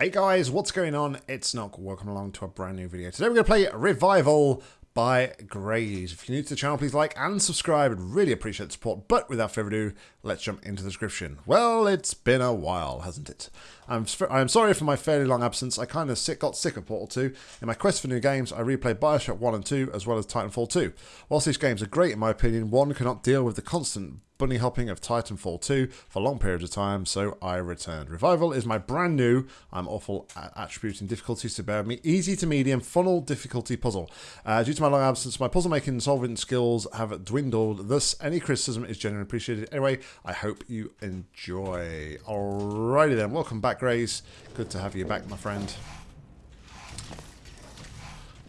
Hey guys, what's going on? It's Nock. Welcome along to a brand new video. Today we're going to play Revival by Graze. If you're new to the channel, please like and subscribe. I'd really appreciate the support. But without further ado, let's jump into the description. Well, it's been a while, hasn't it? I'm, I'm sorry for my fairly long absence. I kind of sick, got sick of Portal 2. In my quest for new games, I replayed Bioshock 1 and 2, as well as Titanfall 2. Whilst these games are great in my opinion, one cannot deal with the constant bunny hopping of Titanfall 2 for long periods of time, so I returned. Revival is my brand new, I'm awful at attributing difficulties to bear me, easy to medium funnel difficulty puzzle. Uh, due to my long absence, my puzzle making and solving skills have dwindled, thus any criticism is genuinely appreciated. Anyway, I hope you enjoy. Alrighty then, welcome back Graze. Good to have you back, my friend.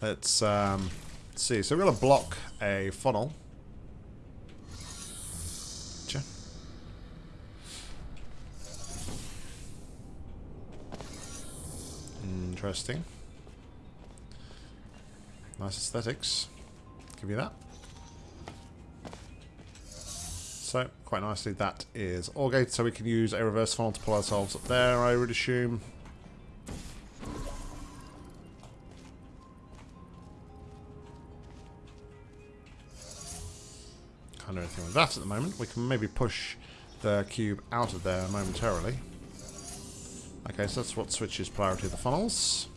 Let's um, see, so we're going to block a funnel. Interesting. Nice aesthetics. Give you that. So, quite nicely, that is all gated, so we can use a reverse funnel to pull ourselves up there, I would assume. Can't do anything with that at the moment. We can maybe push the cube out of there momentarily. Okay, so that's what switches priority of the funnels.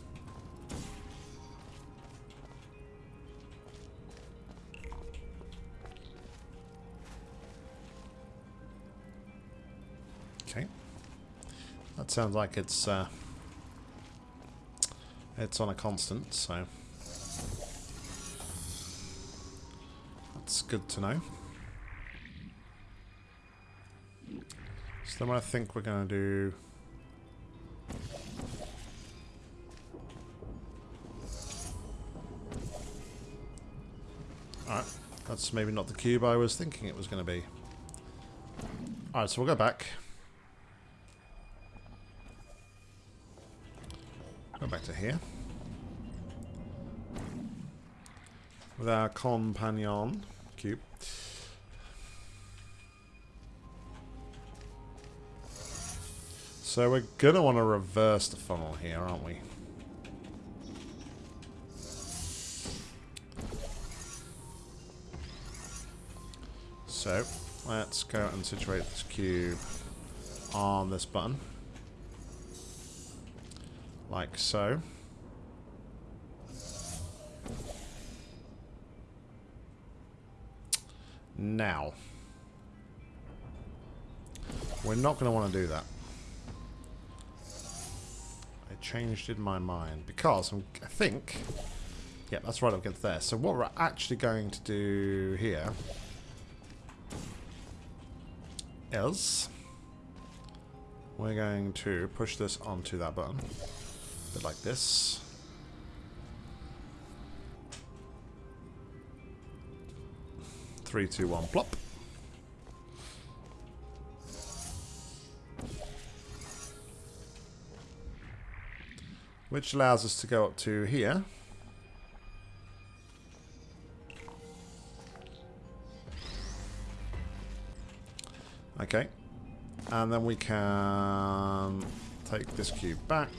Okay. That sounds like it's uh, it's on a constant, so that's good to know. So then I think we're going to do that's maybe not the cube I was thinking it was going to be. Alright, so we'll go back. Go back to here. With our companion cube. So we're going to want to reverse the funnel here, aren't we? So, let's go and situate this cube on this button. Like so. Now. We're not going to want to do that. I changed in my mind because I'm, I think... Yeah, that's right up against there. So what we're actually going to do here is we're going to push this onto that button. A bit like this. Three, two, one, plop. Which allows us to go up to here. Okay. And then we can take this cube back.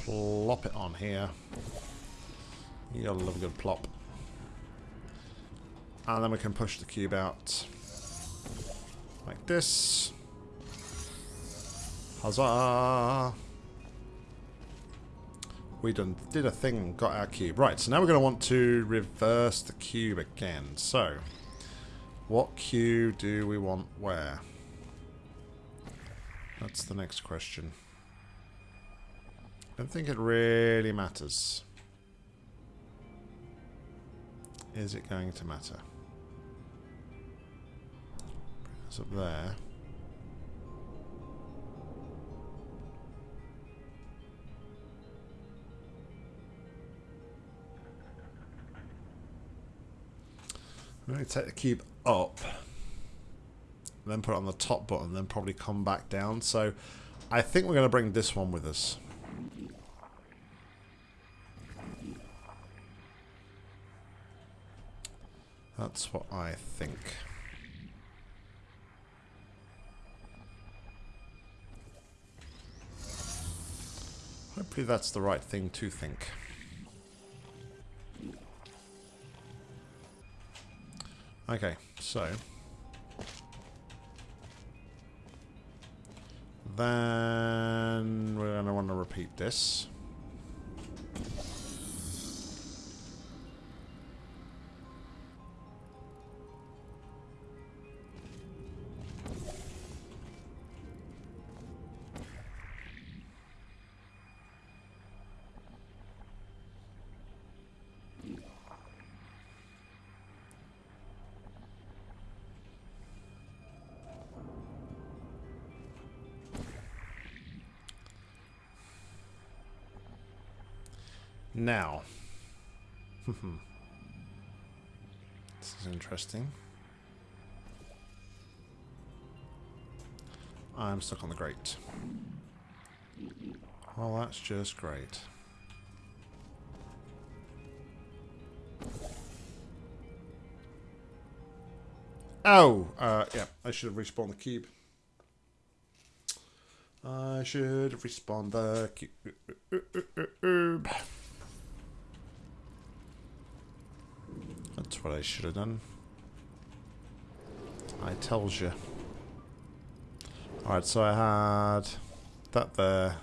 Plop it on here. You gotta love a good plop. And then we can push the cube out like this. Huzzah! We done did a thing, got our cube. Right, so now we're going to want to reverse the cube again. So, what queue do we want where? That's the next question. I don't think it really matters. Is it going to matter? It's up there. I'm going to take the cube up, then put it on the top button, then probably come back down. So I think we're going to bring this one with us. That's what I think. Hopefully that's the right thing to think. Okay, so... Then we're going to want to repeat this. Now. this is interesting. I'm stuck on the grate. Well, that's just great. Oh! Uh, yeah, I should have respawned the cube. I should respawn the cube. That's what I should have done. I tells you. Alright, so I had that there.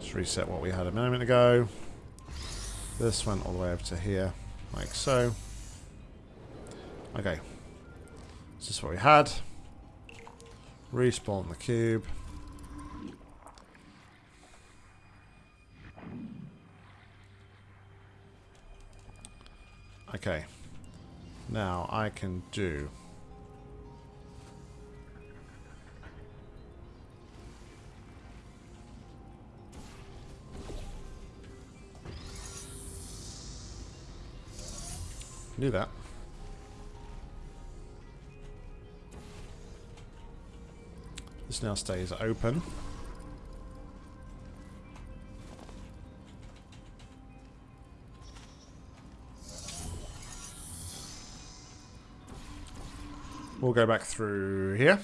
Let's reset what we had a moment ago. This went all the way over to here, like so. Okay. This is what we had? Respawn the cube. Okay. Now I can do... Do that. This now stays open. We'll go back through here.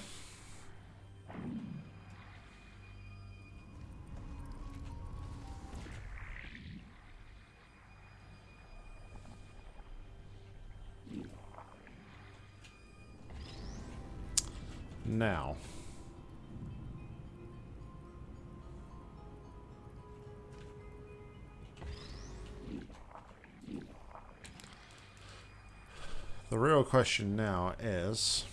The real question now is...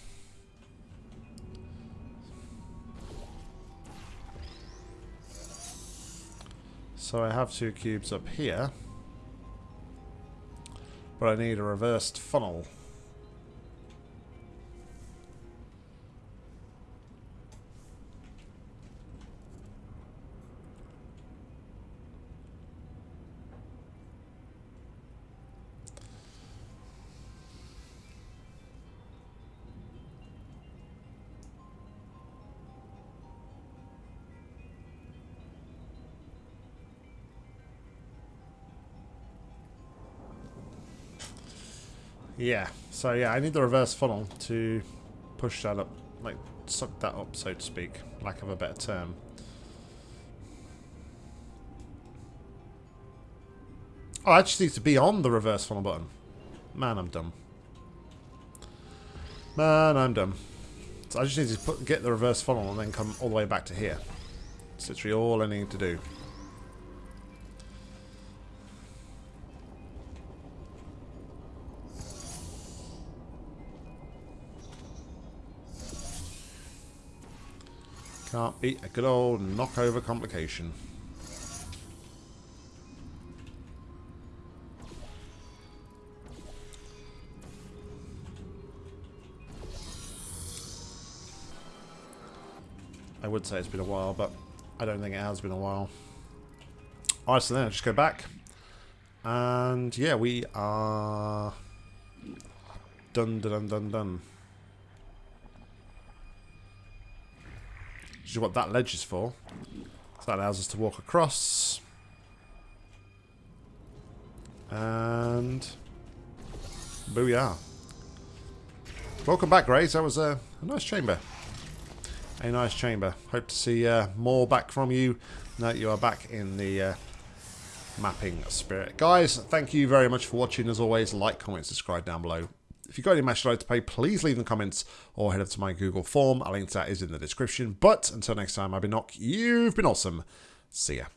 So I have two cubes up here. But I need a reversed funnel. Yeah, so yeah, I need the reverse funnel to push that up, like suck that up, so to speak, lack of a better term. Oh, I just need to be on the reverse funnel button. Man, I'm dumb. Man, I'm dumb. So I just need to put, get the reverse funnel and then come all the way back to here. That's literally all I need to do. Can't beat a good old knockover complication. I would say it's been a while, but I don't think it has been a while. Alright, so then I just go back. And yeah, we are done, done, done, done. Is what that ledge is for. So that allows us to walk across. And... Booyah. Welcome back, Graze. That was a, a nice chamber. a nice chamber. Hope to see uh, more back from you. Now you are back in the uh, mapping spirit. Guys, thank you very much for watching. As always, like, comment, subscribe down below. If you've got any match to pay, please leave in the comments or head up to my Google form. A link to that is in the description. But until next time, I've been Nock. You've been awesome. See ya.